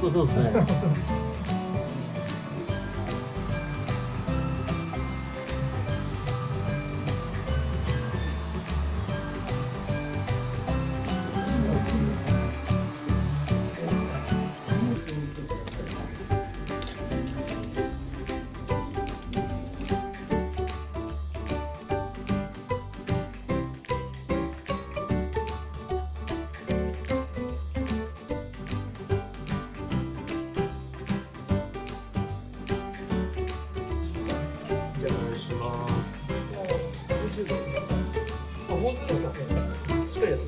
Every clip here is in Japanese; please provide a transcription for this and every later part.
本当そうですね。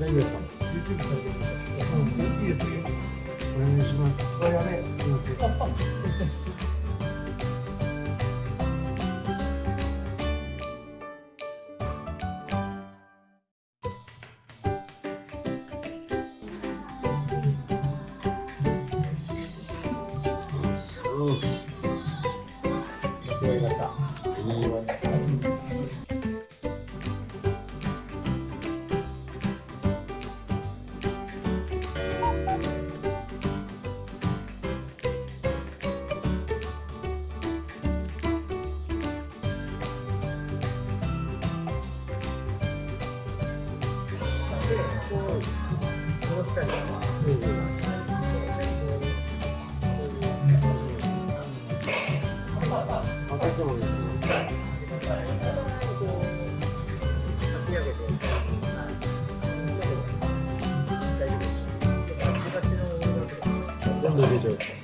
YouTube さんですか。うん、いいですよ。お願いしますこう、したりとか。開けてもいいですね、全部入れちゃう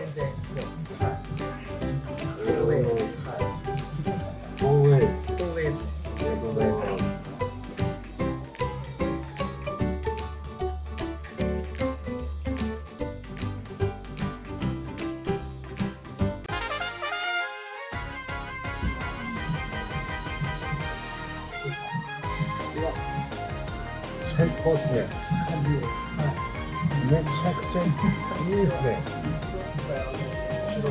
最高ですね。めちゃくちゃいいですね。すごい。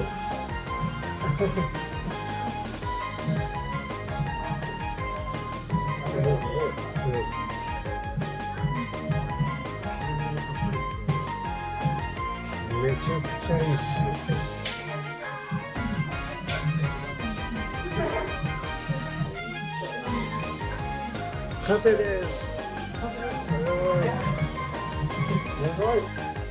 めちゃくちゃいいっす。完成です That's right.